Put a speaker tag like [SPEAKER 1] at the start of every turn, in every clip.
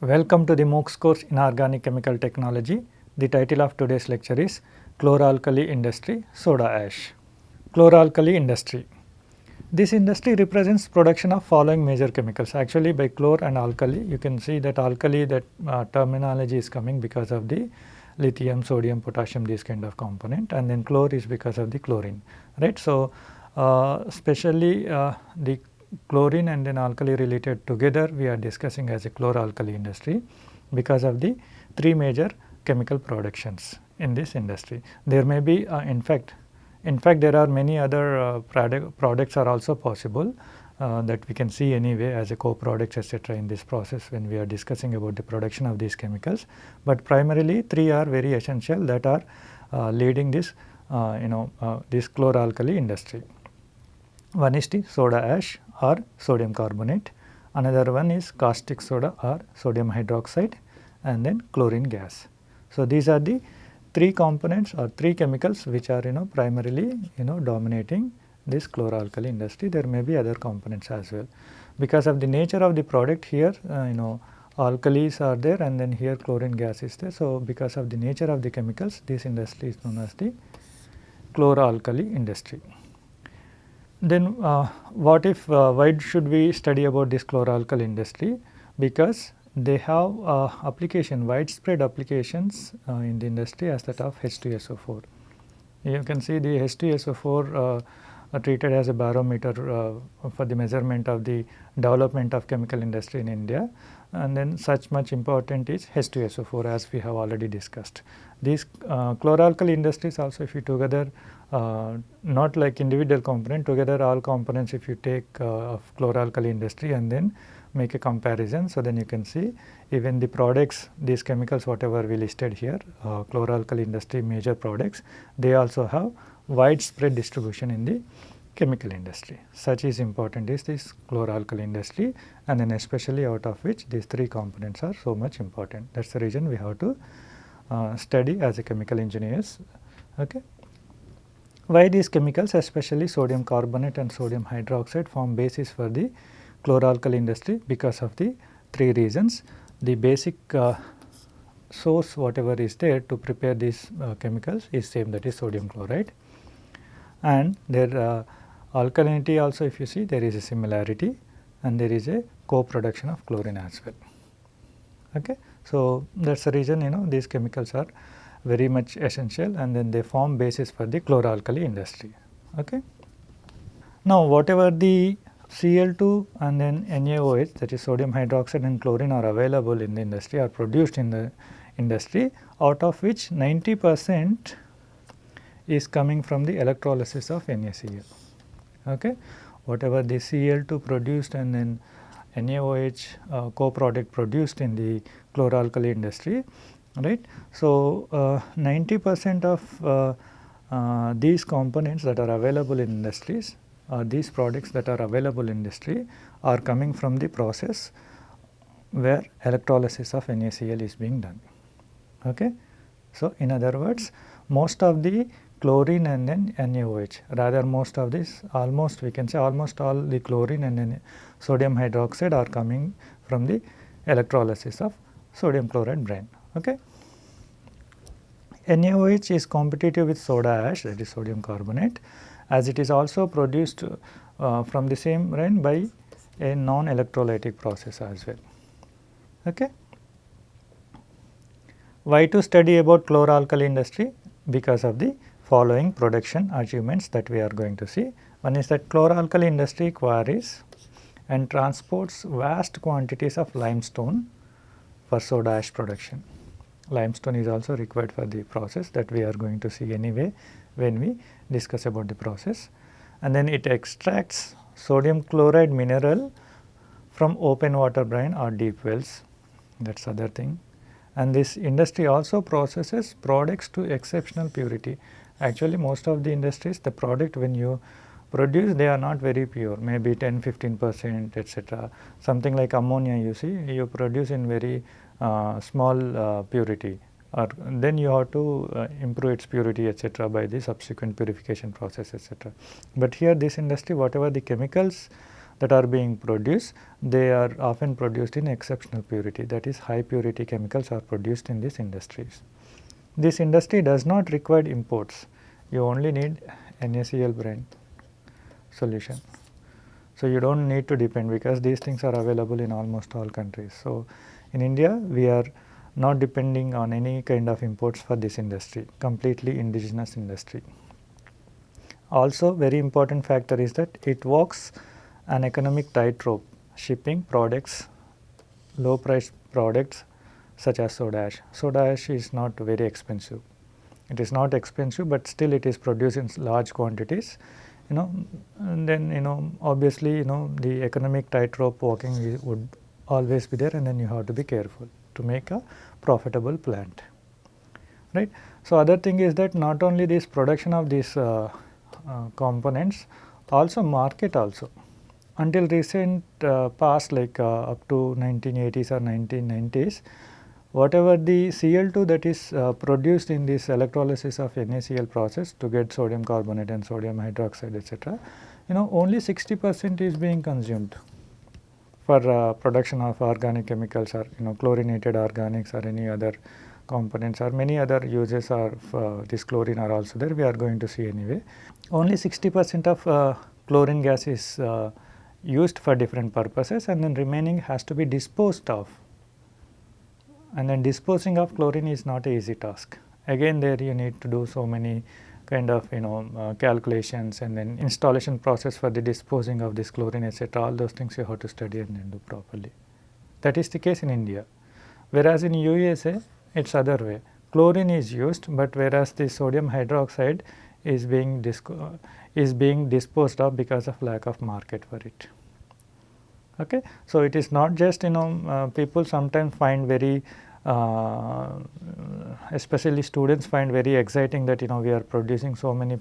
[SPEAKER 1] Welcome to the MOOCs course in Organic Chemical Technology. The title of today's lecture is Chloralkali Industry Soda Ash. Chloralkali Industry. This industry represents production of following major chemicals. Actually by chlor and alkali you can see that alkali that uh, terminology is coming because of the lithium, sodium, potassium this kind of component and then chlor is because of the chlorine right. So, uh, especially uh, the chlorine and then alkali related together we are discussing as a chloralkali industry because of the three major chemical productions in this industry. There may be uh, in fact in fact there are many other uh, product, products are also possible uh, that we can see anyway as a co-products etc. in this process when we are discussing about the production of these chemicals. But primarily three are very essential that are uh, leading this uh, you know uh, this chloralkali industry. One is the soda ash or sodium carbonate, another one is caustic soda or sodium hydroxide and then chlorine gas. So, these are the three components or three chemicals which are you know primarily you know dominating this chloralkali industry. There may be other components as well. Because of the nature of the product here uh, you know alkalis are there and then here chlorine gas is there. So, because of the nature of the chemicals this industry is known as the chloralkali industry. Then uh, what if uh, why should we study about this chloralkali industry? Because they have uh, application widespread applications in the industry as that of H2SO4. You can see the H2SO4 uh, treated as a barometer uh, for the measurement of the development of chemical industry in India and then such much important is H2SO4 as we have already discussed. These uh, chloralkali industries also if you together uh, not like individual component together all components if you take uh, of chloralkali industry and then make a comparison. So, then you can see even the products these chemicals whatever we listed here uh, chloralkali industry major products they also have widespread distribution in the chemical industry. Such is important is this chloralkali industry and then especially out of which these three components are so much important. That is the reason we have to uh, study as a chemical engineers. Okay. Why these chemicals especially sodium carbonate and sodium hydroxide form basis for the chloralkali industry because of the three reasons. The basic uh, source whatever is there to prepare these uh, chemicals is same that is sodium chloride and their uh, alkalinity also if you see there is a similarity and there is a co-production of chlorine as well. Okay. So, that is the reason you know these chemicals are very much essential and then they form basis for the chloralkali industry. Okay. Now, whatever the Cl2 and then NaOH that is sodium hydroxide and chlorine are available in the industry are produced in the industry out of which 90 percent is coming from the electrolysis of NaCl. Okay. Whatever the Cl2 produced and then NaOH uh, co-product produced in the chloralkali industry right. So, uh, 90 percent of uh, uh, these components that are available in industries or these products that are available in industry are coming from the process where electrolysis of NaCl is being done. Okay. So, in other words most of the chlorine and then NaOH rather most of this almost we can say almost all the chlorine and then sodium hydroxide are coming from the electrolysis of sodium chloride brine. Okay. NaOH is competitive with soda ash that is sodium carbonate as it is also produced uh, from the same brine by a non-electrolytic process as well. Okay. Why to study about chloralkali industry? Because of the following production achievements that we are going to see. One is that chloralkali industry quarries and transports vast quantities of limestone for soda ash production. Limestone is also required for the process that we are going to see anyway when we discuss about the process. And then it extracts sodium chloride mineral from open water brine or deep wells that is other thing. And this industry also processes products to exceptional purity Actually most of the industries the product when you produce they are not very pure maybe 10 15 percent etc. Something like ammonia you see you produce in very small uh, purity or then you have to uh, improve its purity etc. by the subsequent purification process etc. But here this industry whatever the chemicals that are being produced, they are often produced in exceptional purity that is high purity chemicals are produced in these industries. This industry does not require imports, you only need NaCl brine solution. So, you do not need to depend because these things are available in almost all countries. So, in India we are not depending on any kind of imports for this industry, completely indigenous industry. Also very important factor is that it walks an economic tightrope shipping products, low price products such as soda ash. Soda ash is not very expensive. It is not expensive, but still it is produced in large quantities. You know, and then you know obviously you know the economic tightrope walking would always be there, and then you have to be careful to make a profitable plant. Right. So, other thing is that not only this production of these uh, uh, components, also market also. Until recent uh, past like uh, up to 1980s or 1990s, whatever the Cl2 that is uh, produced in this electrolysis of NaCl process to get sodium carbonate and sodium hydroxide etc., you know only 60 percent is being consumed for uh, production of organic chemicals or you know chlorinated organics or any other components or many other uses of uh, this chlorine are also there we are going to see anyway. Only 60 percent of uh, chlorine gas is uh, used for different purposes and then remaining has to be disposed of and then disposing of chlorine is not a easy task. Again there you need to do so many kind of you know uh, calculations and then installation process for the disposing of this chlorine etc. all those things you have to study and then do properly. That is the case in India. Whereas in USA it is other way chlorine is used, but whereas the sodium hydroxide is being is being disposed of because of lack of market for it. Okay. So, it is not just you know uh, people sometimes find very uh, especially students find very exciting that you know we are producing so many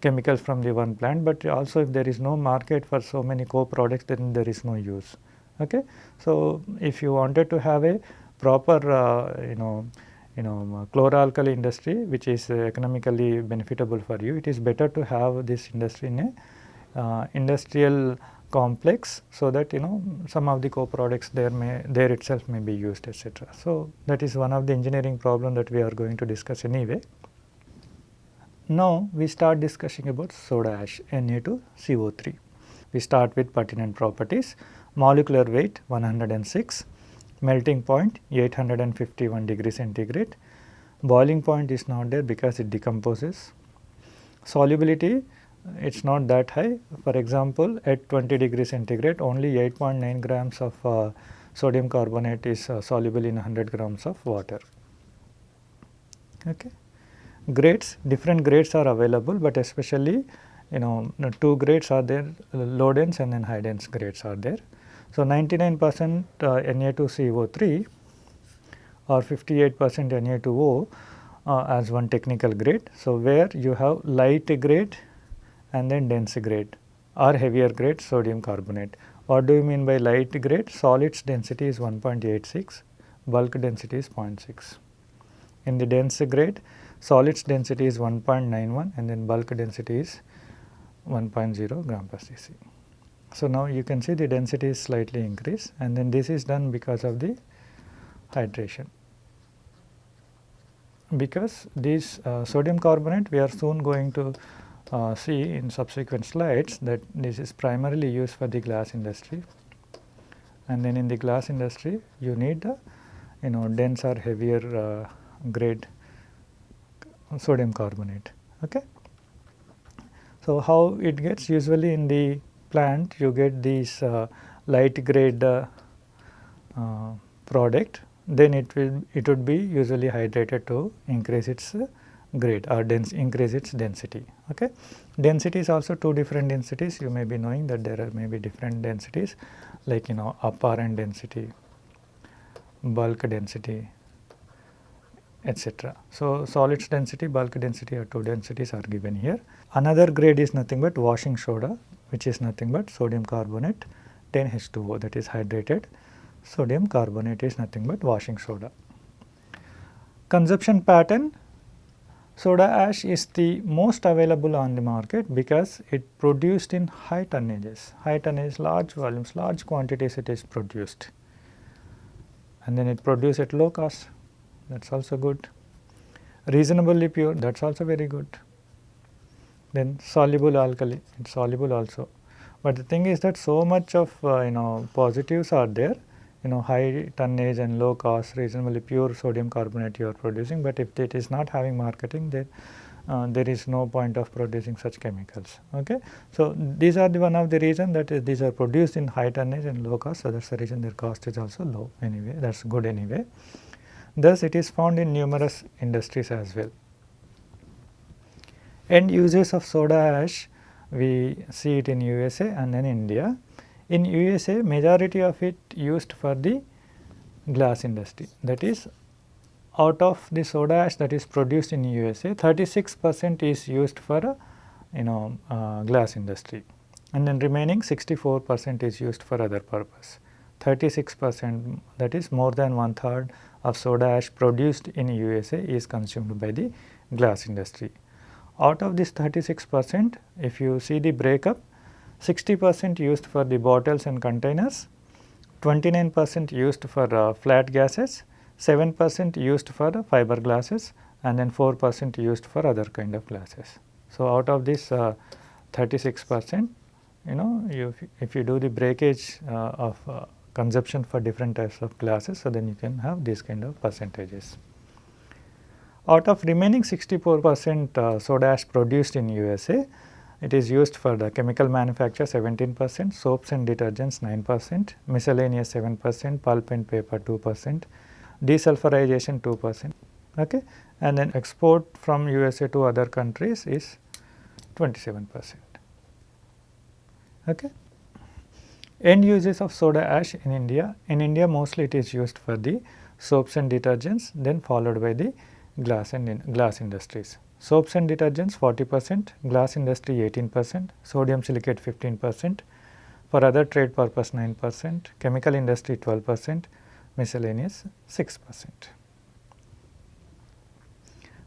[SPEAKER 1] chemicals from the one plant, but also if there is no market for so many co-products then there is no use. Okay. So, if you wanted to have a proper uh, you know you know chloralkali industry which is economically benefitable for you, it is better to have this industry in a uh, industrial complex so that you know some of the co-products there may there itself may be used etc. So, that is one of the engineering problem that we are going to discuss anyway. Now, we start discussing about soda ash Na2CO3. We start with pertinent properties molecular weight 106, melting point 851 degree centigrade, boiling point is not there because it decomposes, solubility it is not that high. For example, at 20 degree centigrade only 8.9 grams of uh, sodium carbonate is uh, soluble in 100 grams of water. Okay. Grades, different grades are available, but especially you know two grades are there low dense and then high dense grades are there. So, 99 percent uh, Na2CO3 or 58 percent Na2O uh, as one technical grade. So, where you have light grade and then dense grade or heavier grade sodium carbonate. What do you mean by light grade? Solids density is 1.86, bulk density is 0.6. In the dense grade, solids density is 1.91 and then bulk density is 1.0 gram per cc. So, now you can see the density is slightly increased and then this is done because of the hydration. Because this uh, sodium carbonate we are soon going to uh, see in subsequent slides that this is primarily used for the glass industry and then in the glass industry you need the you know denser heavier uh, grade sodium carbonate. Okay. So, how it gets usually in the plant you get this uh, light grade uh, uh, product then it will it would be usually hydrated to increase its grade or dense increase its density. Okay. Density is also two different densities you may be knowing that there are maybe different densities like you know apparent density, bulk density etc. So, solids density, bulk density or two densities are given here. Another grade is nothing but washing soda which is nothing but sodium carbonate 10 H2O that is hydrated sodium carbonate is nothing but washing soda. Consumption pattern Soda ash is the most available on the market because it produced in high tonnages, high tonnage, large volumes, large quantities it is produced and then it produced at low cost that is also good. Reasonably pure that is also very good. Then soluble alkali it is soluble also. But the thing is that so much of uh, you know positives are there you know high tonnage and low cost reasonably pure sodium carbonate you are producing, but if it is not having marketing then uh, there is no point of producing such chemicals. Okay. So, these are the one of the reason that is these are produced in high tonnage and low cost. So, that is the reason their cost is also low anyway that is good anyway. Thus, it is found in numerous industries as well. End uses of soda ash we see it in USA and then India. In USA majority of it used for the glass industry that is out of the soda ash that is produced in USA 36 percent is used for uh, you know uh, glass industry and then remaining 64 percent is used for other purpose. 36 percent that is more than one third of soda ash produced in USA is consumed by the glass industry. Out of this 36 percent if you see the breakup 60 percent used for the bottles and containers, 29 percent used for uh, flat gases 7 percent used for fiber glasses and then 4 percent used for other kind of glasses. So, out of this uh, 36 percent you know you, if you do the breakage uh, of uh, consumption for different types of glasses, so then you can have these kind of percentages. Out of remaining 64 percent uh, soda ash produced in USA, it is used for the chemical manufacture 17 percent, soaps and detergents 9 percent, miscellaneous 7 percent, pulp and paper 2 percent, desulfurization 2 percent okay and then export from USA to other countries is 27 percent. Okay. End uses of soda ash in India, in India mostly it is used for the soaps and detergents then followed by the glass and in glass industries. Soaps and detergents 40 percent, glass industry 18 percent, sodium silicate 15 percent, for other trade purpose 9 percent, chemical industry 12 percent, miscellaneous 6 percent.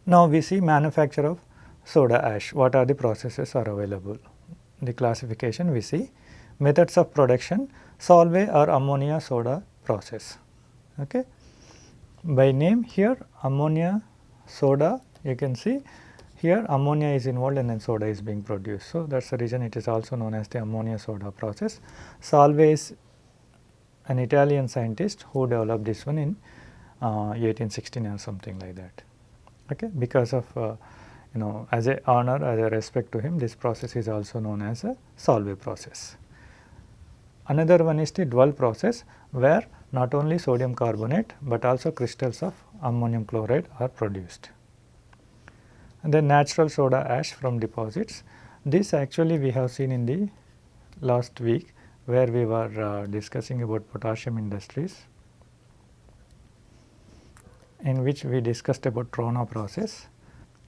[SPEAKER 1] Now, we see manufacture of soda ash, what are the processes are available. The classification we see methods of production solvay or ammonia soda process. Okay. By name here ammonia soda you can see here ammonia is involved and then soda is being produced. So, that is the reason it is also known as the ammonia soda process. Solvay is an Italian scientist who developed this one in uh, 1816 or something like that. Okay, because of uh, you know as a honor as a respect to him this process is also known as a Solvay process. Another one is the Dual process where not only sodium carbonate, but also crystals of ammonium chloride are produced. And then natural soda ash from deposits. This actually we have seen in the last week where we were uh, discussing about potassium industries in which we discussed about Trona process.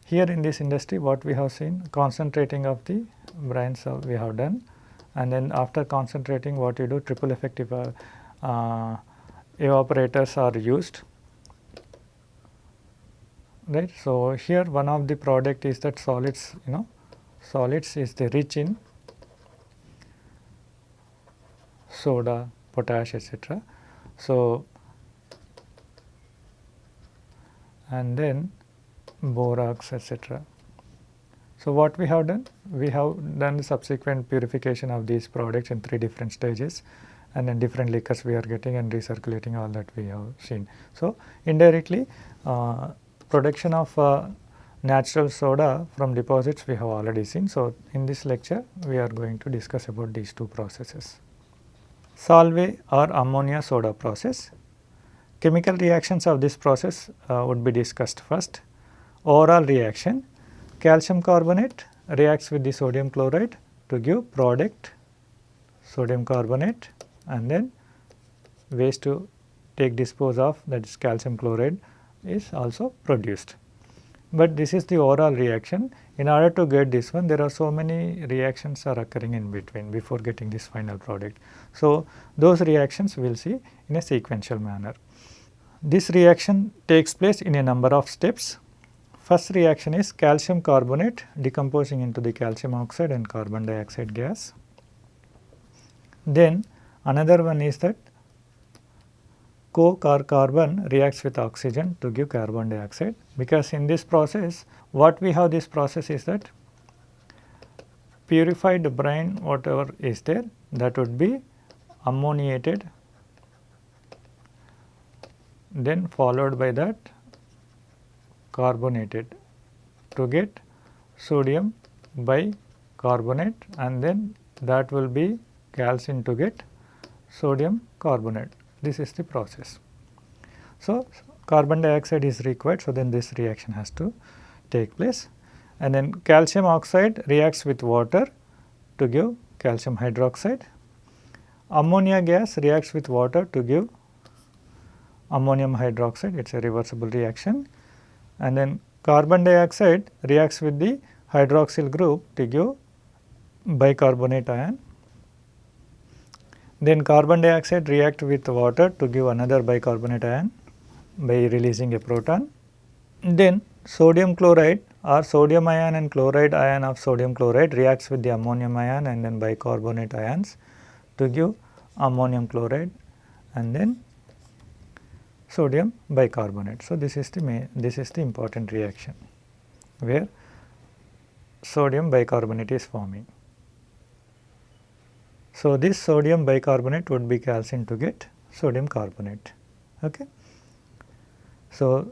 [SPEAKER 1] Here in this industry what we have seen concentrating of the brines uh, we have done and then after concentrating what you do triple effective uh, uh, evaporators are used right. So, here one of the product is that solids you know solids is the rich in soda, potash etc. So, and then borax etc. So, what we have done? We have done the subsequent purification of these products in three different stages and then different liquors we are getting and recirculating all that we have seen. So, indirectly uh, production of uh, natural soda from deposits we have already seen. So, in this lecture we are going to discuss about these two processes. Solvay or ammonia soda process. Chemical reactions of this process uh, would be discussed first. Overall reaction, calcium carbonate reacts with the sodium chloride to give product sodium carbonate and then waste to take dispose of that is calcium chloride is also produced. But this is the overall reaction. In order to get this one there are so many reactions are occurring in between before getting this final product. So, those reactions we will see in a sequential manner. This reaction takes place in a number of steps. First reaction is calcium carbonate decomposing into the calcium oxide and carbon dioxide gas. Then another one is that coke or carbon reacts with oxygen to give carbon dioxide because in this process what we have this process is that purified brine whatever is there that would be ammoniated then followed by that carbonated to get sodium bicarbonate and then that will be calcined to get sodium carbonate. This is the process. So, carbon dioxide is required. So, then this reaction has to take place and then calcium oxide reacts with water to give calcium hydroxide. Ammonia gas reacts with water to give ammonium hydroxide, it is a reversible reaction. And then carbon dioxide reacts with the hydroxyl group to give bicarbonate ion. Then carbon dioxide react with water to give another bicarbonate ion by releasing a proton. Then sodium chloride or sodium ion and chloride ion of sodium chloride reacts with the ammonium ion and then bicarbonate ions to give ammonium chloride and then sodium bicarbonate. So, this is the main, this is the important reaction where sodium bicarbonate is forming. So, this sodium bicarbonate would be calcined to get sodium carbonate. Okay. So,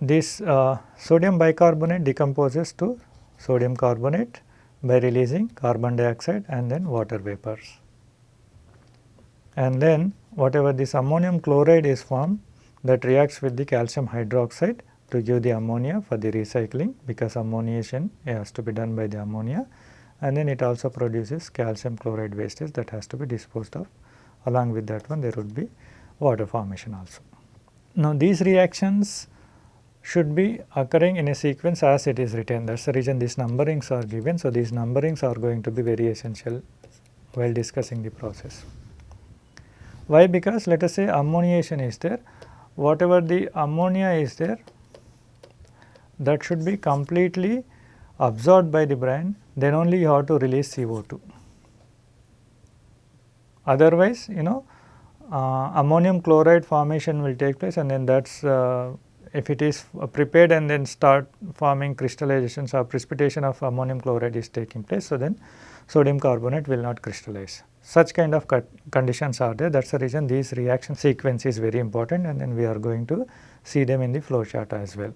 [SPEAKER 1] this uh, sodium bicarbonate decomposes to sodium carbonate by releasing carbon dioxide and then water vapors. And then whatever this ammonium chloride is formed that reacts with the calcium hydroxide to give the ammonia for the recycling because ammoniation has to be done by the ammonia and then it also produces calcium chloride wastage that has to be disposed of along with that one there would be water formation also. Now these reactions should be occurring in a sequence as it is written that is the reason these numberings are given. So, these numberings are going to be very essential while discussing the process. Why? Because let us say ammoniation is there, whatever the ammonia is there that should be completely absorbed by the brine then only you have to release CO2. Otherwise you know uh, ammonium chloride formation will take place and then that is uh, if it is prepared and then start forming crystallizations or precipitation of ammonium chloride is taking place. So, then sodium carbonate will not crystallize. Such kind of conditions are there that is the reason these reaction sequence is very important and then we are going to see them in the flow chart as well.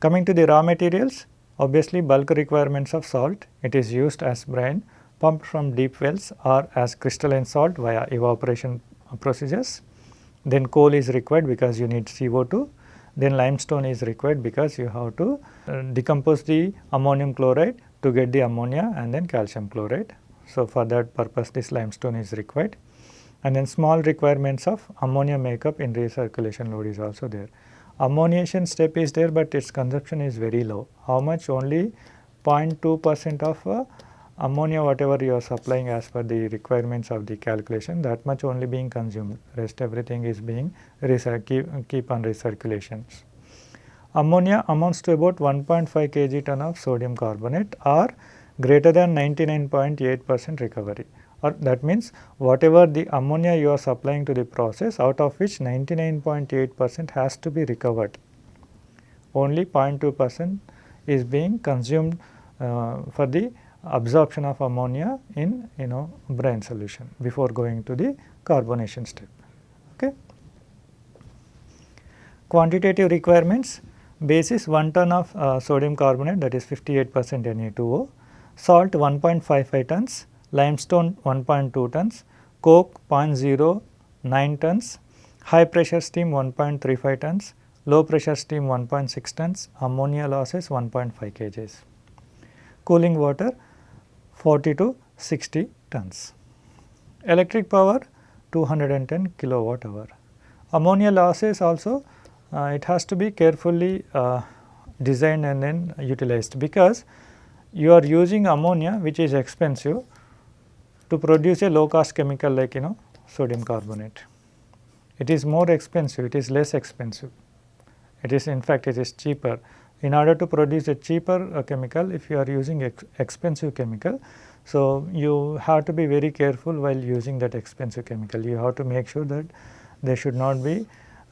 [SPEAKER 1] Coming to the raw materials obviously bulk requirements of salt it is used as brine pumped from deep wells or as crystalline salt via evaporation procedures. Then coal is required because you need CO2 then limestone is required because you have to uh, decompose the ammonium chloride to get the ammonia and then calcium chloride. So, for that purpose this limestone is required and then small requirements of ammonia makeup in recirculation load is also there. Ammoniation step is there, but its consumption is very low. How much? Only 0.2 percent of uh, ammonia whatever you are supplying as per the requirements of the calculation that much only being consumed rest everything is being keep, keep on recirculations. Ammonia amounts to about 1.5 kg ton of sodium carbonate or greater than 99.8 percent recovery or that means whatever the ammonia you are supplying to the process out of which 99.8 percent has to be recovered only 0.2 percent is being consumed uh, for the absorption of ammonia in you know brine solution before going to the carbonation step. Okay. Quantitative requirements basis 1 ton of uh, sodium carbonate that is 58 percent Na2O, salt 1.55 tons, limestone 1.2 tons, coke 0.09 tons, high pressure steam 1.35 tons, low pressure steam 1.6 tons, ammonia losses 1.5 kgs. Cooling water 40 to 60 tons. Electric power 210 kilowatt hour. Ammonia losses also uh, it has to be carefully uh, designed and then utilized because you are using ammonia which is expensive to produce a low cost chemical like you know sodium carbonate. It is more expensive, it is less expensive. It is in fact it is cheaper in order to produce a cheaper uh, chemical if you are using ex expensive chemical. So, you have to be very careful while using that expensive chemical. You have to make sure that there should not be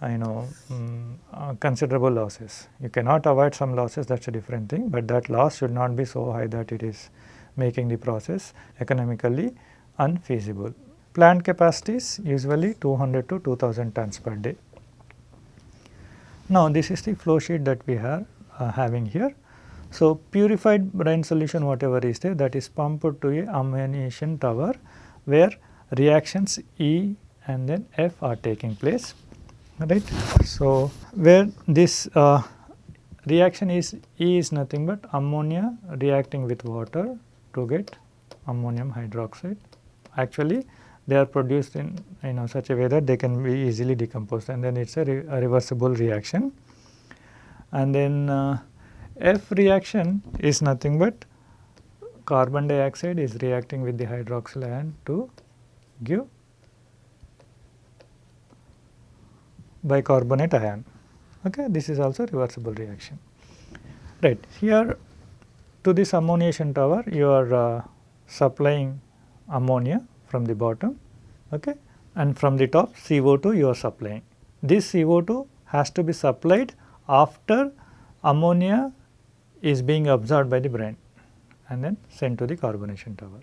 [SPEAKER 1] uh, you know um, uh, considerable losses. You cannot avoid some losses that is a different thing, but that loss should not be so high that it is making the process economically unfeasible. Plant capacity is usually 200 to 2000 tons per day. Now, this is the flow sheet that we are uh, having here. So, purified brine solution whatever is there that is pumped to a ammoniation tower where reactions E and then F are taking place right. So, where this uh, reaction is E is nothing but ammonia reacting with water to get ammonium hydroxide. Actually they are produced in you know such a way that they can be easily decomposed and then it is a, re a, reversible reaction. And then uh, F reaction is nothing but carbon dioxide is reacting with the hydroxyl ion to give bicarbonate ion. Okay. This is also reversible reaction. Right. Here to this ammoniation tower you are uh, supplying ammonia from the bottom okay, and from the top CO2 you are supplying. This CO2 has to be supplied after ammonia is being absorbed by the brine and then sent to the carbonation tower.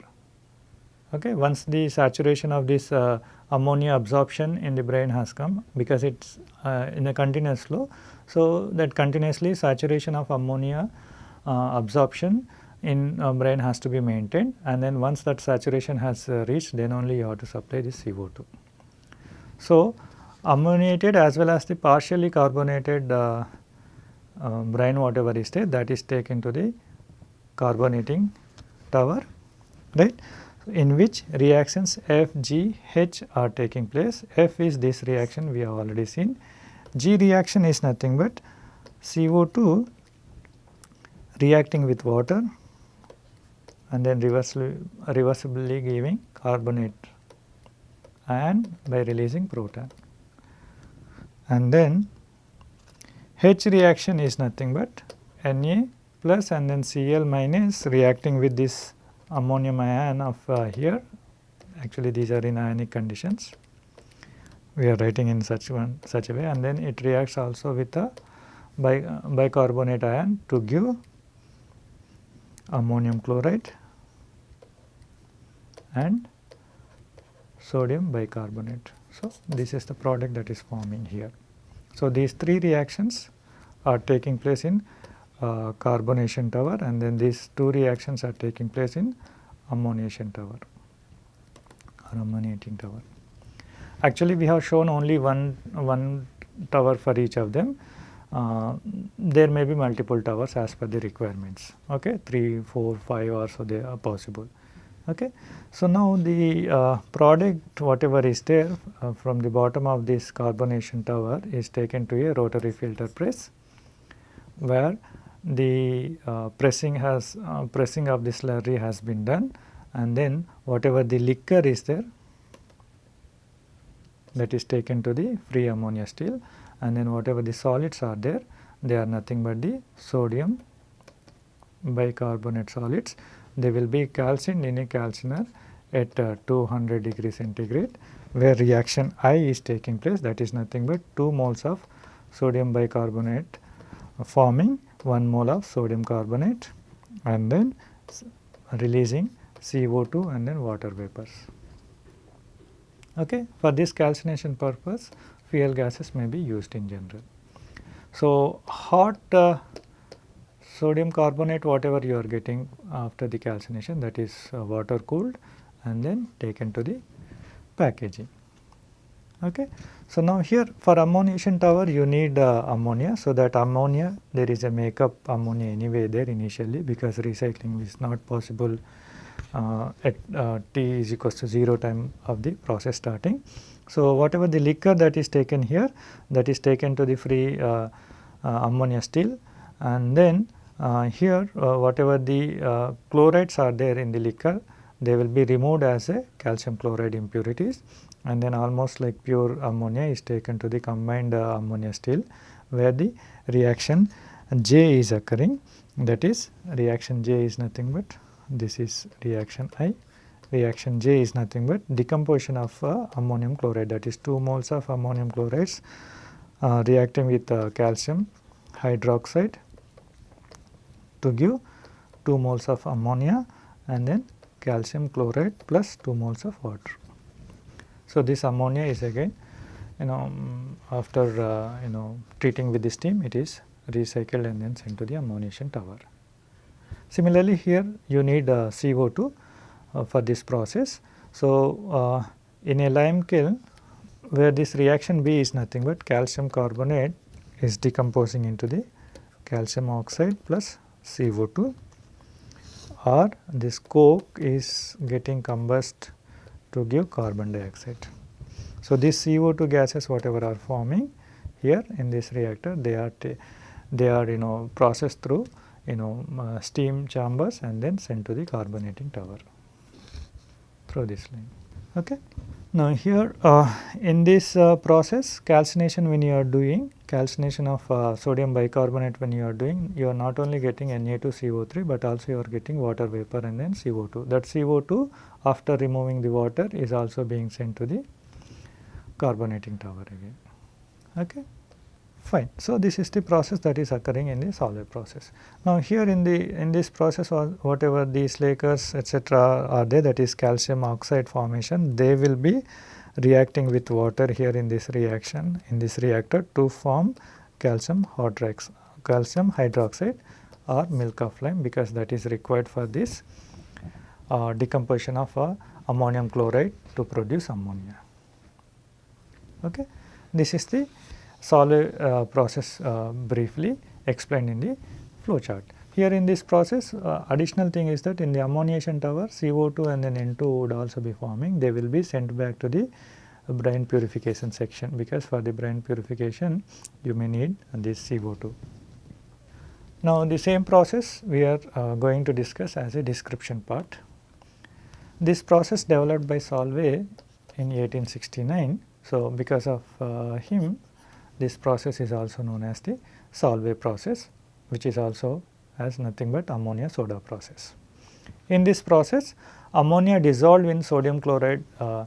[SPEAKER 1] Okay. Once the saturation of this uh, ammonia absorption in the brine has come because it is uh, in a continuous flow. So, that continuously saturation of ammonia uh, absorption in uh, brine has to be maintained and then once that saturation has uh, reached then only you have to supply the CO2. So, ammoniated as well as the partially carbonated uh, uh, brine whatever is there that is taken to the carbonating tower right in which reactions F, G, H are taking place. F is this reaction we have already seen. G reaction is nothing but CO2 reacting with water and then reversibly, reversibly giving carbonate and by releasing proton. And then H reaction is nothing but Na plus and then Cl minus reacting with this ammonium ion of uh, here. Actually these are in ionic conditions. We are writing in such one such a way. And then it reacts also with a bi bicarbonate ion to give ammonium chloride and sodium bicarbonate. So, this is the product that is forming here. So, these three reactions are taking place in uh, carbonation tower and then these two reactions are taking place in ammoniation tower or ammoniating tower. Actually, we have shown only one, one tower for each of them. Uh, there may be multiple towers as per the requirements, okay, 3, 4, 5 or so they are possible. Okay. So, now the uh, product whatever is there uh, from the bottom of this carbonation tower is taken to a rotary filter press where the uh, pressing has uh, pressing of the slurry has been done and then whatever the liquor is there that is taken to the free ammonia still and then whatever the solids are there they are nothing but the sodium bicarbonate solids they will be calcined in a calciner at uh, 200 degree centigrade where reaction I is taking place that is nothing but 2 moles of sodium bicarbonate forming 1 mole of sodium carbonate and then releasing CO2 and then water vapors. Okay. For this calcination purpose fuel gases may be used in general. So, hot uh, sodium carbonate whatever you are getting after the calcination that is uh, water cooled and then taken to the packaging. Okay. So, now here for ammoniation tower you need uh, ammonia. So, that ammonia there is a makeup ammonia anyway there initially because recycling is not possible uh, at uh, t is equals to 0 time of the process starting. So, whatever the liquor that is taken here that is taken to the free uh, uh, ammonia still. And then uh, here whatever the chlorides are there in the liquor they will be removed as a calcium chloride impurities. And then almost like pure ammonia is taken to the combined uh, ammonia still where the reaction J is occurring. That is reaction J is nothing but this is reaction I. Reaction J is nothing but decomposition of uh, ammonium chloride that is 2 moles of ammonium chlorides uh, reacting with uh, calcium hydroxide to give 2 moles of ammonia and then calcium chloride plus 2 moles of water. So, this ammonia is again you know um, after uh, you know treating with the steam it is recycled and then sent to the ammoniation tower. Similarly, here you need uh, CO2 uh, for this process. So, uh, in a lime kiln where this reaction B is nothing but calcium carbonate is decomposing into the calcium oxide plus CO2 or this coke is getting combust to give carbon dioxide. So, these CO2 gases whatever are forming here in this reactor they are they are you know processed through you know uh, steam chambers and then sent to the carbonating tower through this line. Okay. Now, here uh, in this uh, process calcination when you are doing calcination of uh, sodium bicarbonate when you are doing you are not only getting Na2CO3 but also you are getting water vapor and then CO2. That CO2 after removing the water is also being sent to the carbonating tower again. Okay. Fine. So, this is the process that is occurring in the Solvay process. Now, here in the in this process or whatever these liquors etc., are there that is calcium oxide formation they will be reacting with water here in this reaction in this reactor to form calcium hydrox calcium hydroxide or milk of lime because that is required for this uh, decomposition of uh, ammonium chloride to produce ammonia. Okay. This is the Solvay uh, process uh, briefly explained in the flow chart. Here in this process uh, additional thing is that in the ammoniation tower CO2 and then N2 would also be forming they will be sent back to the brine purification section because for the brine purification you may need this CO2. Now the same process we are uh, going to discuss as a description part. This process developed by Solvay in 1869. So because of uh, him this process is also known as the Solvay process which is also as nothing but ammonia soda process. In this process ammonia dissolved in sodium chloride uh,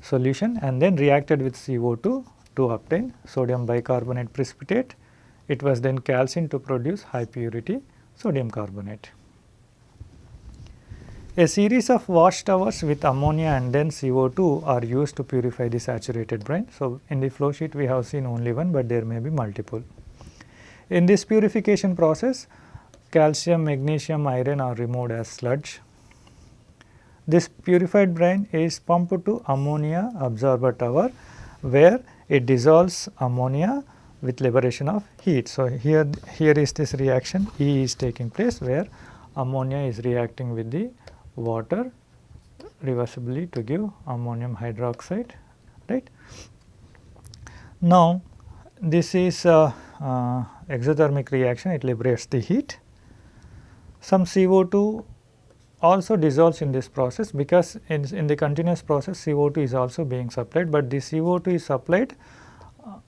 [SPEAKER 1] solution and then reacted with CO2 to obtain sodium bicarbonate precipitate. It was then calcined to produce high purity sodium carbonate. A series of wash towers with ammonia and then CO2 are used to purify the saturated brine. So, in the flow sheet we have seen only one, but there may be multiple. In this purification process, calcium, magnesium, iron are removed as sludge. This purified brine is pumped to ammonia absorber tower where it dissolves ammonia with liberation of heat. So, here, here is this reaction E is taking place where ammonia is reacting with the water reversibly to give ammonium hydroxide right. Now, this is exothermic reaction it liberates the heat. Some CO2 also dissolves in this process because in, in the continuous process CO2 is also being supplied, but the CO2 is supplied uh,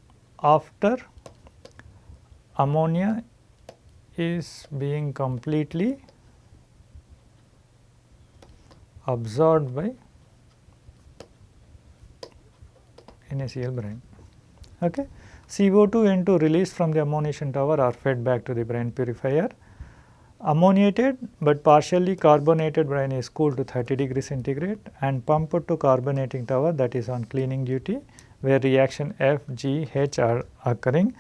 [SPEAKER 1] after ammonia is being completely absorbed by NaCl brine. Okay. CO2 N2 released from the ammoniation tower are fed back to the brine purifier. Ammoniated but partially carbonated brine is cooled to 30 degree centigrade and pumped to carbonating tower that is on cleaning duty where reaction F, G, H are occurring.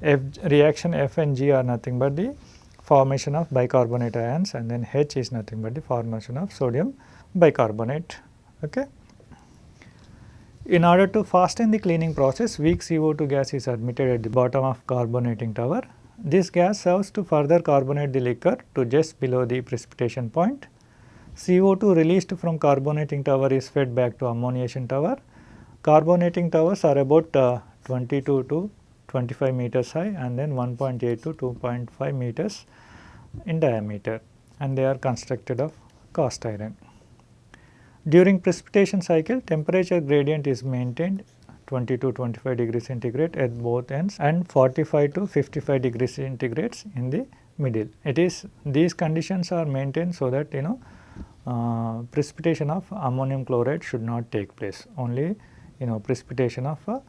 [SPEAKER 1] F, reaction F and G are nothing but the formation of bicarbonate ions and then H is nothing but the formation of sodium bicarbonate. Okay. In order to fasten the cleaning process, weak CO2 gas is admitted at the bottom of carbonating tower. This gas serves to further carbonate the liquor to just below the precipitation point. CO2 released from carbonating tower is fed back to ammoniation tower. Carbonating towers are about uh, 22 to 25 meters high and then 1.8 to 2.5 meters in diameter and they are constructed of cast iron. During precipitation cycle temperature gradient is maintained 20 to 25 degrees centigrade at both ends and 45 to 55 degrees centigrades in the middle. It is these conditions are maintained so that you know uh, precipitation of ammonium chloride should not take place only you know precipitation of uh,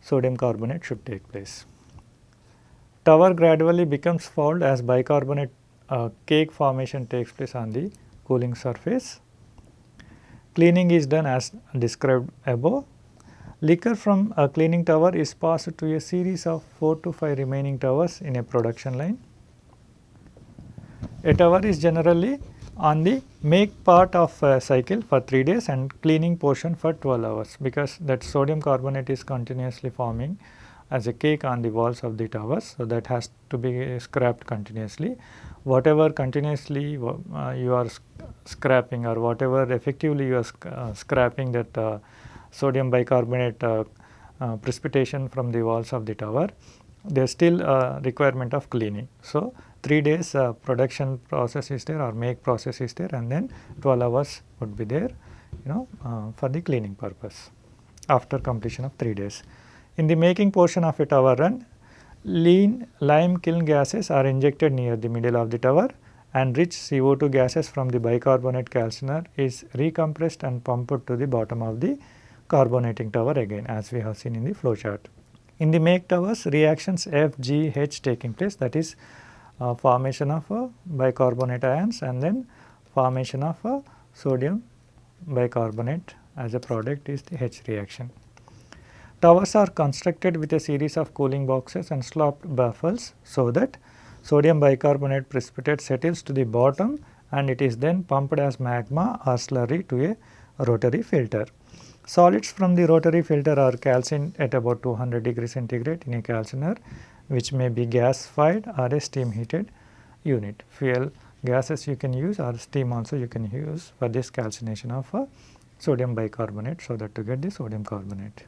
[SPEAKER 1] sodium carbonate should take place. Tower gradually becomes fouled as bicarbonate uh, cake formation takes place on the cooling surface. Cleaning is done as described above. Liquor from a cleaning tower is passed to a series of 4 to 5 remaining towers in a production line. A tower is generally on the make part of a cycle for 3 days and cleaning portion for 12 hours because that sodium carbonate is continuously forming as a cake on the walls of the towers. So, that has to be scrapped continuously. Whatever continuously uh, you are scrapping or whatever effectively you are sc uh, scrapping that uh, sodium bicarbonate uh, uh, precipitation from the walls of the tower, there is still a requirement of cleaning. So, 3 days uh, production process is there or make process is there and then 12 hours would be there you know for the cleaning purpose after completion of 3 days. In the making portion of a tower run, lean lime kiln gases are injected near the middle of the tower and rich CO2 gases from the bicarbonate calciner is recompressed and pumped to the bottom of the carbonating tower again as we have seen in the flow chart. In the make towers reactions F, G, H taking place that is uh, formation of uh, bicarbonate ions and then formation of uh, sodium bicarbonate as a product is the H reaction. Towers are constructed with a series of cooling boxes and sloped baffles so that sodium bicarbonate precipitate settles to the bottom and it is then pumped as magma or slurry to a rotary filter. Solids from the rotary filter are calcined at about 200 degree centigrade in a calciner which may be gas fired or a steam heated unit. Fuel gases you can use or steam also you can use for this calcination of uh, sodium bicarbonate so that to get the sodium carbonate.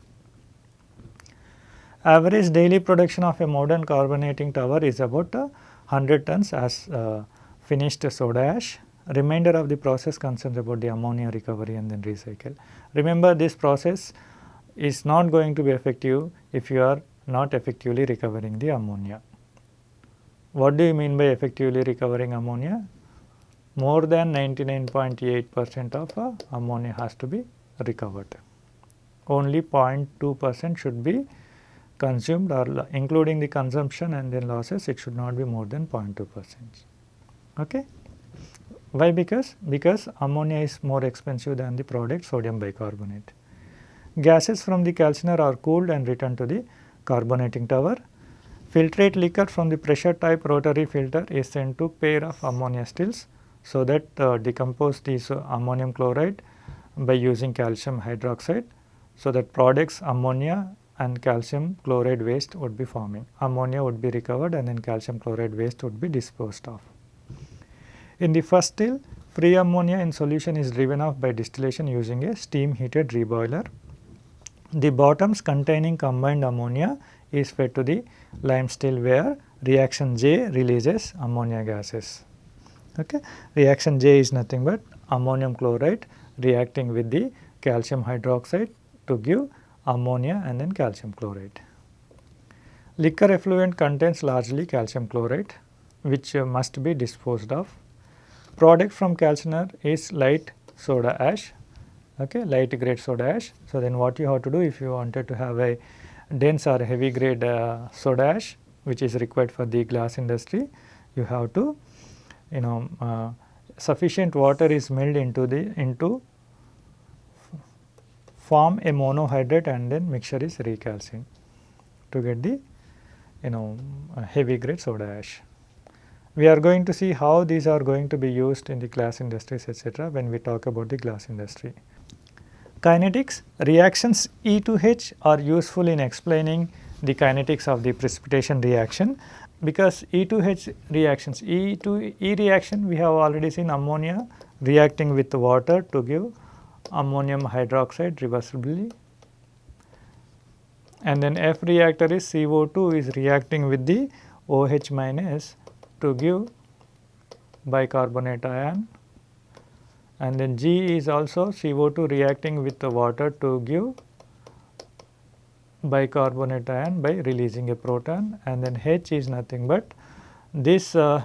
[SPEAKER 1] Average daily production of a modern carbonating tower is about uh, 100 tons as uh, finished soda ash. Remainder of the process concerns about the ammonia recovery and then recycle. Remember this process is not going to be effective if you are not effectively recovering the ammonia. What do you mean by effectively recovering ammonia? More than 99.8 percent of uh, ammonia has to be recovered. Only 0.2 percent should be consumed or including the consumption and then losses it should not be more than 0.2 percent. Okay? Why? Because, because ammonia is more expensive than the product sodium bicarbonate. Gases from the calciner are cooled and returned to the carbonating tower. Filtrate liquor from the pressure type rotary filter is sent to pair of ammonia stills so that uh, decompose this uh, ammonium chloride by using calcium hydroxide. So, that products ammonia and calcium chloride waste would be forming. Ammonia would be recovered and then calcium chloride waste would be disposed of. In the first still, free ammonia in solution is driven off by distillation using a steam heated reboiler the bottoms containing combined ammonia is fed to the lime still where reaction J releases ammonia gases. Okay. Reaction J is nothing but ammonium chloride reacting with the calcium hydroxide to give ammonia and then calcium chloride. Liquor effluent contains largely calcium chloride which uh, must be disposed of. Product from calciner is light soda ash okay, light grade soda ash. So, then what you have to do if you wanted to have a dense or heavy grade uh, soda ash which is required for the glass industry, you have to you know uh, sufficient water is milled into the into form a monohydrate and then mixture is recalcined to get the you know heavy grade soda ash. We are going to see how these are going to be used in the glass industries etc., when we talk about the glass industry. Kinetics reactions E to H are useful in explaining the kinetics of the precipitation reaction because E to H reactions E to E reaction we have already seen ammonia reacting with water to give ammonium hydroxide reversibly. And then F reactor is CO2 is reacting with the OH minus to give bicarbonate ion. And then G is also CO2 reacting with the water to give bicarbonate ion by releasing a proton. And then H is nothing but this uh,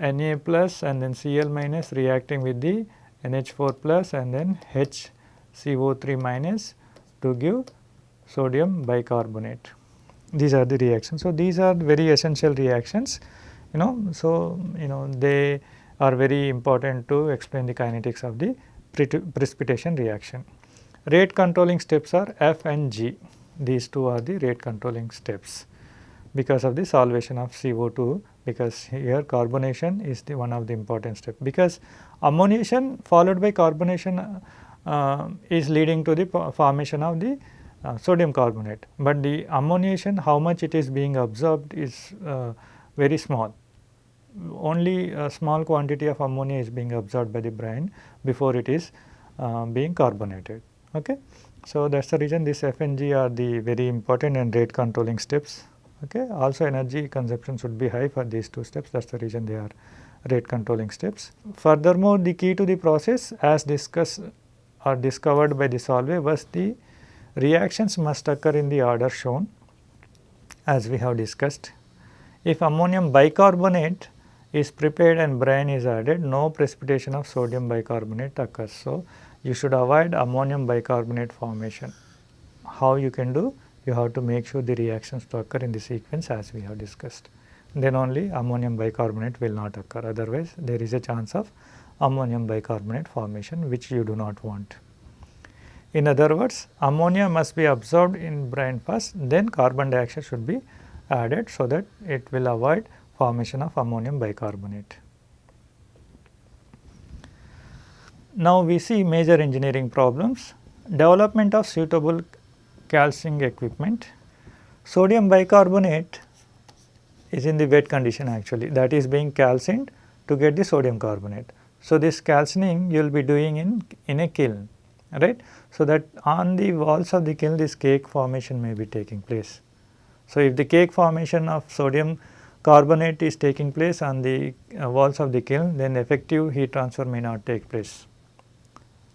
[SPEAKER 1] Na plus and then Cl minus reacting with the NH4 plus and then HCO3 minus to give sodium bicarbonate. These are the reactions. So, these are very essential reactions you know. So, you know they are very important to explain the kinetics of the precipitation reaction. Rate controlling steps are F and G. These two are the rate controlling steps because of the solvation of CO2 because here carbonation is the one of the important step because ammonation followed by carbonation uh, is leading to the formation of the uh, sodium carbonate, but the ammoniation how much it is being absorbed is uh, very small only a small quantity of ammonia is being absorbed by the brine before it is uh, being carbonated. Okay. So, that is the reason this FNG are the very important and rate controlling steps. Okay. Also energy consumption should be high for these two steps that is the reason they are rate controlling steps. Furthermore, the key to the process as discussed or discovered by the Solvay was the reactions must occur in the order shown as we have discussed. If ammonium bicarbonate is prepared and brine is added, no precipitation of sodium bicarbonate occurs. So, you should avoid ammonium bicarbonate formation. How you can do? You have to make sure the reactions to occur in the sequence as we have discussed. Then only ammonium bicarbonate will not occur, otherwise there is a chance of ammonium bicarbonate formation which you do not want. In other words, ammonia must be absorbed in brine first, then carbon dioxide should be added so that it will avoid formation of ammonium bicarbonate. Now, we see major engineering problems, development of suitable calcining equipment. Sodium bicarbonate is in the wet condition actually that is being calcined to get the sodium carbonate. So, this calcining you will be doing in, in a kiln right. So, that on the walls of the kiln this cake formation may be taking place. So, if the cake formation of sodium carbonate is taking place on the uh, walls of the kiln, then effective heat transfer may not take place.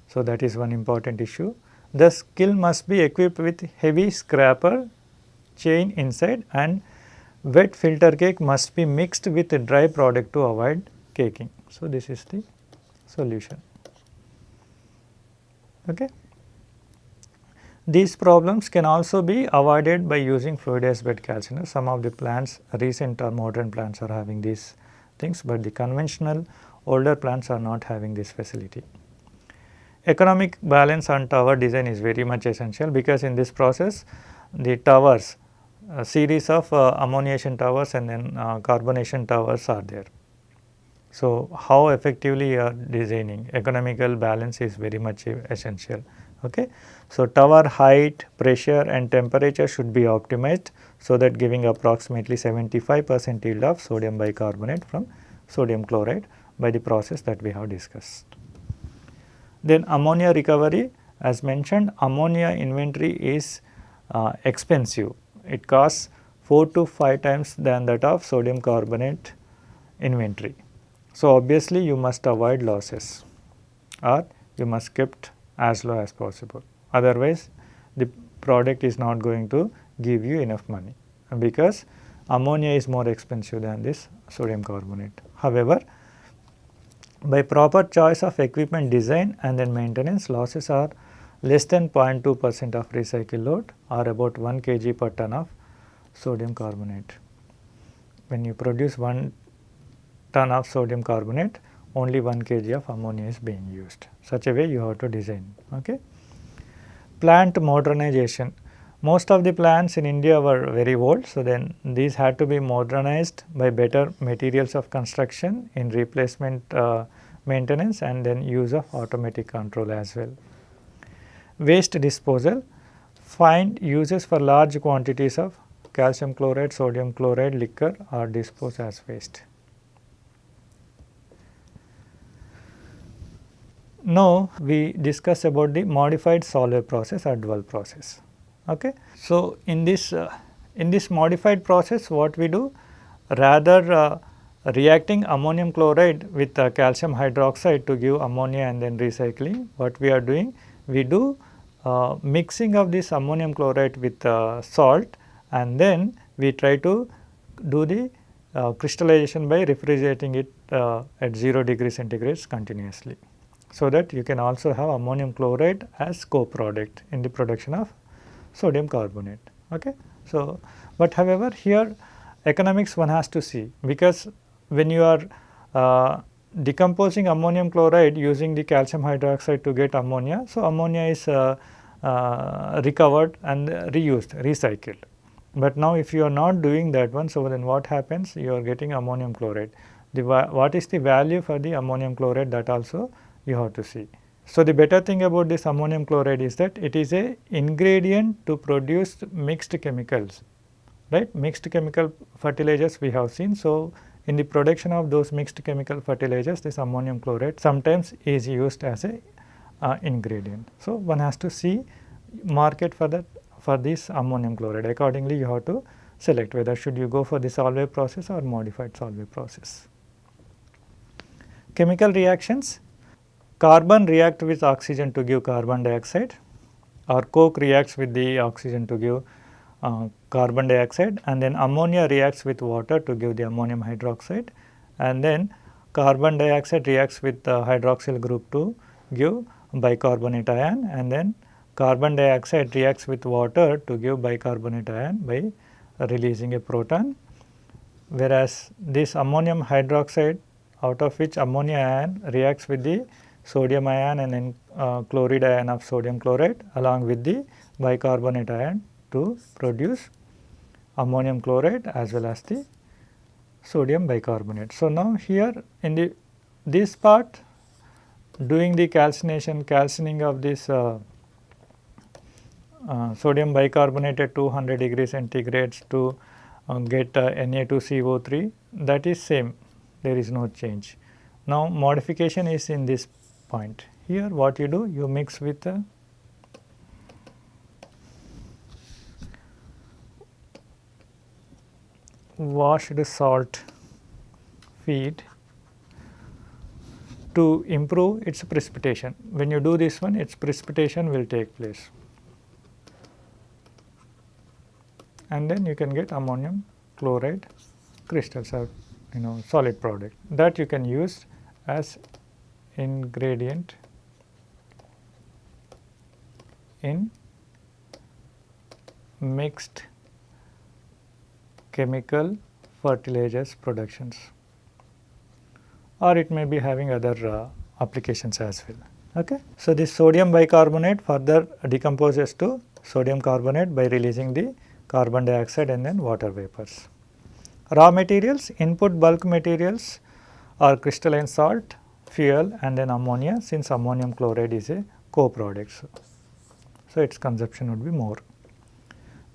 [SPEAKER 1] So, that is one important issue. Thus, kiln must be equipped with heavy scraper chain inside and wet filter cake must be mixed with a dry product to avoid caking. So, this is the solution. Okay. These problems can also be avoided by using fluidized bed calciner. Some of the plants, recent or modern plants are having these things, but the conventional older plants are not having this facility. Economic balance on tower design is very much essential because in this process the towers, a series of uh, ammoniation towers and then uh, carbonation towers are there. So, how effectively you are designing economical balance is very much essential. Okay. So, tower height, pressure and temperature should be optimized so that giving approximately 75 percent yield of sodium bicarbonate from sodium chloride by the process that we have discussed. Then ammonia recovery as mentioned ammonia inventory is uh, expensive. It costs 4 to 5 times than that of sodium carbonate inventory. So, obviously you must avoid losses or you must kept as low as possible. Otherwise, the product is not going to give you enough money because ammonia is more expensive than this sodium carbonate. However, by proper choice of equipment design and then maintenance losses are less than 0.2 percent of recycle load or about 1 kg per ton of sodium carbonate. When you produce 1 ton of sodium carbonate only 1 kg of ammonia is being used. Such a way you have to design. Okay. Plant modernization. Most of the plants in India were very old. So, then these had to be modernized by better materials of construction in replacement uh, maintenance and then use of automatic control as well. Waste disposal. Find uses for large quantities of calcium chloride, sodium chloride liquor are disposed as waste. Now, we discuss about the modified Solvay process or dual process. Okay. So, in this uh, in this modified process what we do rather uh, reacting ammonium chloride with uh, calcium hydroxide to give ammonia and then recycling what we are doing we do mixing of this ammonium chloride with uh, salt and then we try to do the uh, crystallization by refrigerating it uh, at 0 degree centigrade continuously. So, that you can also have ammonium chloride as co-product in the production of sodium carbonate. Okay. So, but however, here economics one has to see because when you are uh, decomposing ammonium chloride using the calcium hydroxide to get ammonia. So, ammonia is uh, uh, recovered and reused, recycled. But now if you are not doing that one, so then what happens? You are getting ammonium chloride. The what is the value for the ammonium chloride that also you have to see. So, the better thing about this ammonium chloride is that it is a ingredient to produce mixed chemicals, right. Mixed chemical fertilizers we have seen. So, in the production of those mixed chemical fertilizers this ammonium chloride sometimes is used as a uh, ingredient. So, one has to see market for that for this ammonium chloride accordingly you have to select whether should you go for the Solvay process or modified Solvay process. Chemical reactions carbon react with oxygen to give carbon dioxide or coke reacts with the oxygen to give uh, carbon dioxide and then ammonia reacts with water to give the ammonium hydroxide and then carbon dioxide reacts with the hydroxyl group to give bicarbonate ion and then carbon dioxide reacts with water to give bicarbonate ion by releasing a proton. Whereas this ammonium hydroxide out of which ammonia ion reacts with the sodium ion and then uh, chloride ion of sodium chloride along with the bicarbonate ion to produce ammonium chloride as well as the sodium bicarbonate. So, now here in the this part doing the calcination calcining of this uh, uh, sodium bicarbonate at 200 degree centigrades to uh, get uh, Na2CO3 that is same there is no change. Now, modification is in this point here what you do you mix with washed salt feed to improve its precipitation. When you do this one its precipitation will take place and then you can get ammonium chloride crystals or you know solid product that you can use as ingredient in mixed chemical fertilizers productions or it may be having other uh, applications as well. Okay. So, this sodium bicarbonate further decomposes to sodium carbonate by releasing the carbon dioxide and then water vapors. Raw materials, input bulk materials are crystalline salt, fuel and then ammonia since ammonium chloride is a co-product. So, its consumption would be more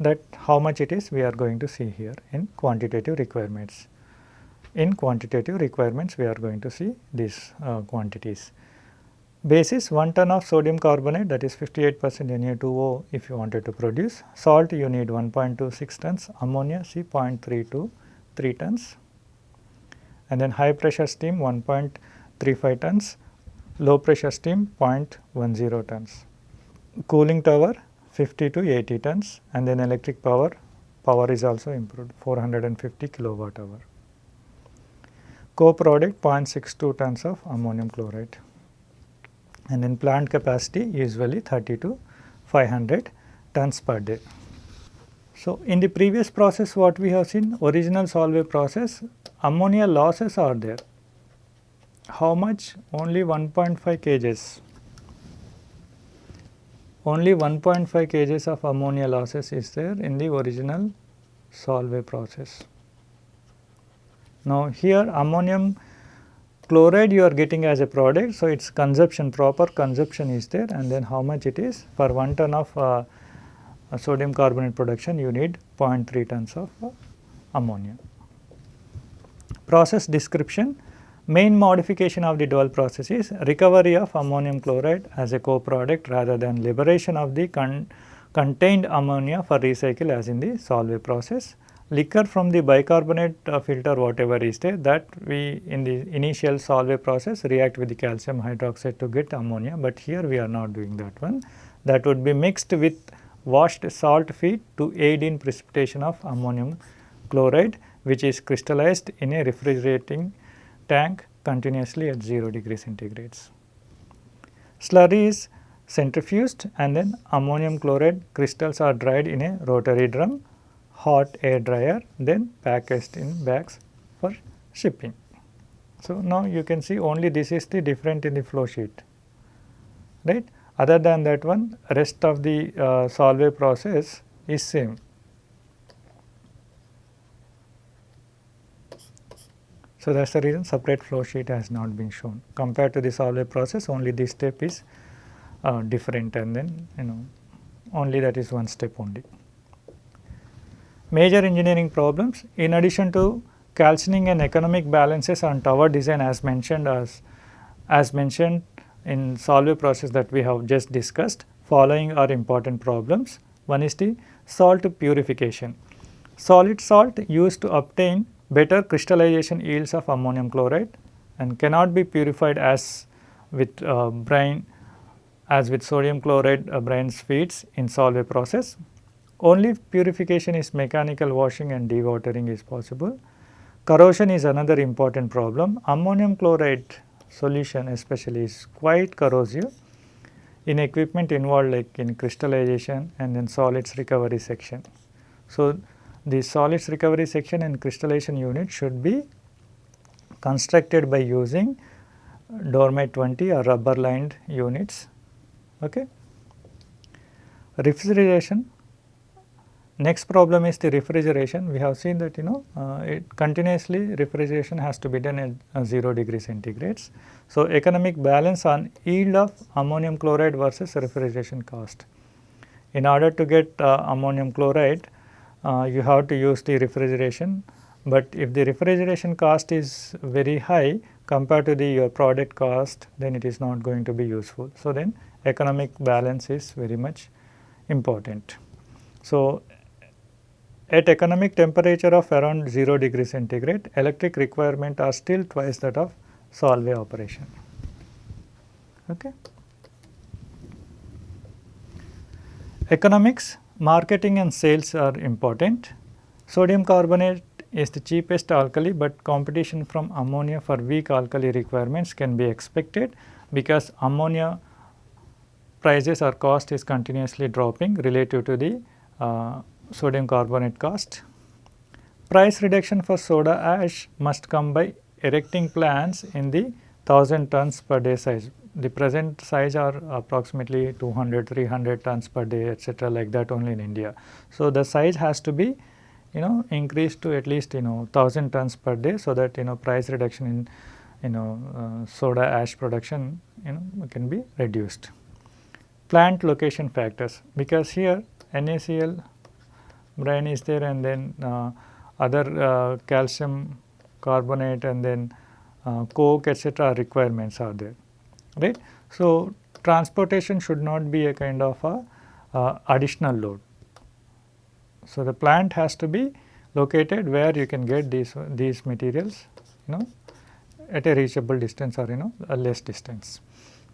[SPEAKER 1] that how much it is we are going to see here in quantitative requirements. In quantitative requirements we are going to see these uh, quantities. Basis 1 ton of sodium carbonate that is 58 percent Na2O if you wanted to produce. Salt you need 1.26 tons, ammonia 0.32 3 tons and then high pressure steam 1.35 tons, low pressure steam 0.10 tons. Cooling tower 50 to 80 tons and then electric power, power is also improved 450 kilowatt hour. Co-product 0.62 tons of ammonium chloride and then plant capacity usually 30 to 500 tons per day. So, in the previous process what we have seen original Solvay process ammonia losses are there. How much? Only 1.5 kgs only 1.5 kgs of ammonia losses is there in the original Solvay process. Now, here ammonium chloride you are getting as a product. So, its consumption proper consumption is there and then how much it is for 1 ton of uh, sodium carbonate production you need 0.3 tons of uh, ammonia. Process description Main modification of the dual process is recovery of ammonium chloride as a co-product rather than liberation of the con contained ammonia for recycle as in the Solvay process. Liquor from the bicarbonate uh, filter whatever is there that we in the initial Solvay process react with the calcium hydroxide to get ammonia, but here we are not doing that one. that would be mixed with washed salt feed to aid in precipitation of ammonium chloride which is crystallized in a refrigerating tank continuously at 0 degree centigrades. Slurry is centrifuged and then ammonium chloride crystals are dried in a rotary drum, hot air dryer then packaged in bags for shipping. So, now you can see only this is the different in the flow sheet right. Other than that one rest of the uh, Solvay process is same. So, that is the reason separate flow sheet has not been shown compared to the Solvay process only this step is uh, different and then you know only that is one step only. Major engineering problems in addition to calcining and economic balances on tower design as mentioned as as mentioned in Solvay process that we have just discussed following are important problems. One is the salt purification. Solid salt used to obtain better crystallization yields of ammonium chloride and cannot be purified as with uh, brine as with sodium chloride uh, brine feeds in Solvay process. Only purification is mechanical washing and dewatering is possible. Corrosion is another important problem. Ammonium chloride solution especially is quite corrosive in equipment involved like in crystallization and then solids recovery section. So, the solids recovery section and crystallization unit should be constructed by using Durimet 20 or rubber lined units. Okay. Refrigeration Next problem is the refrigeration. We have seen that you know uh, it continuously refrigeration has to be done at uh, 0 degree centigrades. So, economic balance on yield of ammonium chloride versus refrigeration cost. In order to get uh, ammonium chloride, Uh, you have to use the refrigeration, but if the refrigeration cost is very high compared to the your product cost, then it is not going to be useful. So, then economic balance is very much important. So, at economic temperature of around 0 degree centigrade, electric requirement are still twice that of Solvay operation. Okay. Economics, marketing and sales are important. Sodium carbonate is the cheapest alkali, but competition from ammonia for weak alkali requirements can be expected because ammonia prices or cost is continuously dropping relative to the uh, sodium carbonate cost. Price reduction for soda ash must come by erecting plants in the 1000 tons per day size. The present size are approximately 200, 300 tons per day etc. like that only in India. So, the size has to be you know increased to at least you know 1000 tons per day so that you know price reduction in you know uh, soda ash production you know can be reduced. Plant location factors because here NaCl brine is there and then uh, other uh, calcium carbonate and then uh, coke etc. requirements are there right. So, transportation should not be a kind of a uh, additional load. So, the plant has to be located where you can get these these materials you know at a reachable distance or you know a less distance.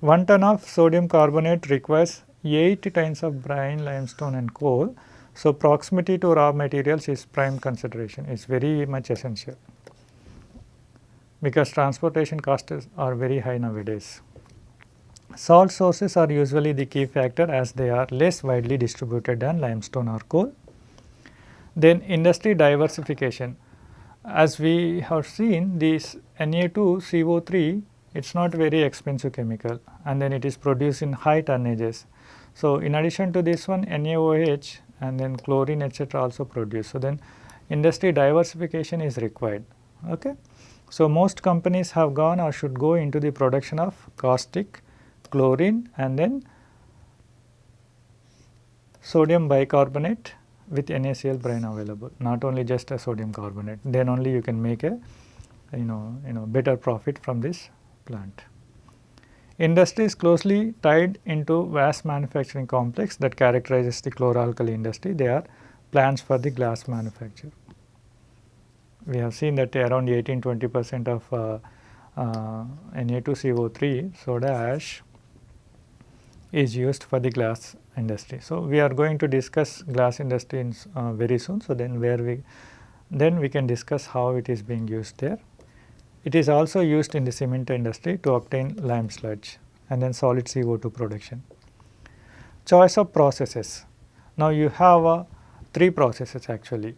[SPEAKER 1] 1 ton of sodium carbonate requires 8 tons of brine, limestone and coal so, proximity to raw materials is prime consideration, is very much essential because transportation costs are very high nowadays. Salt sources are usually the key factor as they are less widely distributed than limestone or coal. Then industry diversification. As we have seen this Na2CO3 it is not very expensive chemical and then it is produced in high tonnages. So, in addition to this one NaOH and then chlorine etc. also produced. So, then industry diversification is required. Okay. So, most companies have gone or should go into the production of caustic, chlorine and then sodium bicarbonate with NaCl brine available not only just a sodium carbonate then only you can make a you know you know better profit from this plant. Industry is closely tied into vast manufacturing complex that characterizes the chloralkali industry. They are plants for the glass manufacture. We have seen that around 18-20 percent of uh, uh, Na2CO3 soda ash is used for the glass industry. So, we are going to discuss glass industry in, uh, very soon. So, then where we then we can discuss how it is being used there. It is also used in the cement industry to obtain lime sludge and then solid CO2 production. Choice of processes. Now, you have uh, three processes actually.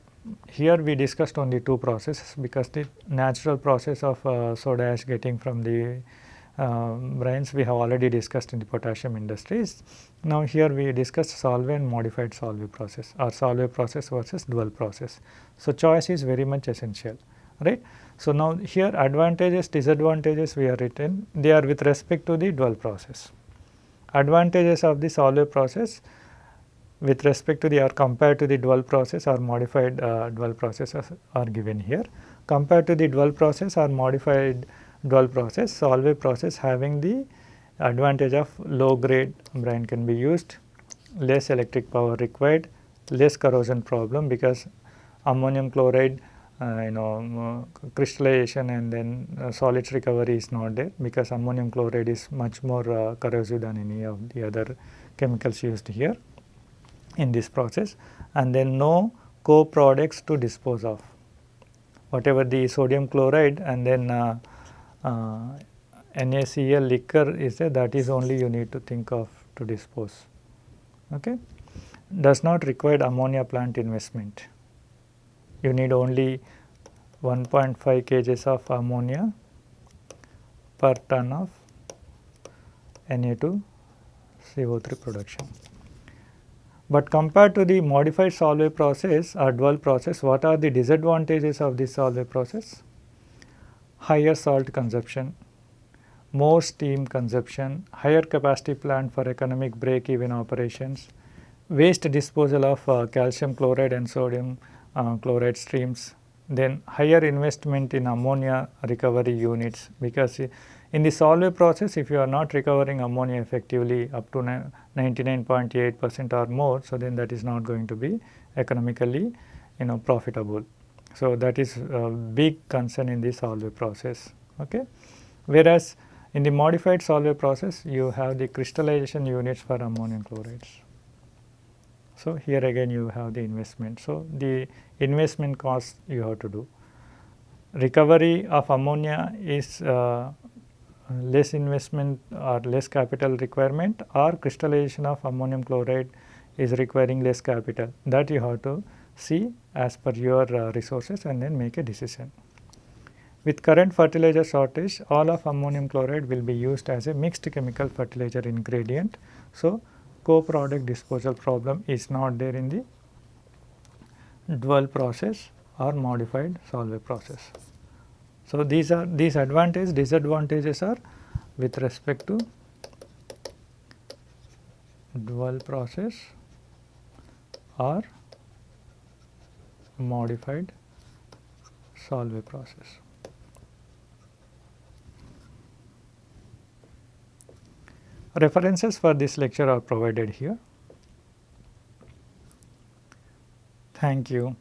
[SPEAKER 1] Here we discussed only two processes because the natural process of uh, soda ash getting from the brines we have already discussed in the potassium industries. Now, here we discussed solvent modified solvay process or solvay process versus dual process. So, choice is very much essential right. So, now here advantages disadvantages we are written they are with respect to the dual process. Advantages of the solvay process with respect to the or compared to the dual process or modified uh, dual processes are given here. Compared to the dual process or modified dual process, solvay process having the advantage of low grade brine can be used, less electric power required, less corrosion problem because ammonium chloride uh, you know uh, crystallization and then uh, solids recovery is not there because ammonium chloride is much more uh, corrosive than any of the other chemicals used here in this process and then no co-products to dispose of. Whatever the sodium chloride and then uh, Uh, NaCl liquor is that is only you need to think of to dispose. Okay. Does not require ammonia plant investment. You need only 1.5 kgs of ammonia per ton of Na2 CO3 production. But compared to the modified Solvay process or dual process, what are the disadvantages of this Solvay process? Higher salt consumption, more steam consumption, higher capacity plant for economic break even operations, waste disposal of uh, calcium chloride and sodium uh, chloride streams, then higher investment in ammonia recovery units because in the Solvay process if you are not recovering ammonia effectively up to 99.8 percent or more, so then that is not going to be economically you know profitable. So, that is a big concern in the Solvay process. Okay. Whereas, in the modified Solvay process you have the crystallization units for ammonium chlorides. So, here again you have the investment. So, the investment cost you have to do. Recovery of ammonia is uh, less investment or less capital requirement or crystallization of ammonium chloride is requiring less capital that you have to see as per your uh, resources and then make a decision. With current fertilizer shortage all of ammonium chloride will be used as a mixed chemical fertilizer ingredient. So, co-product disposal problem is not there in the dual process or modified Solvay process. So, these are these advantages disadvantages are with respect to dual process or modified Solvay process. References for this lecture are provided here. Thank you.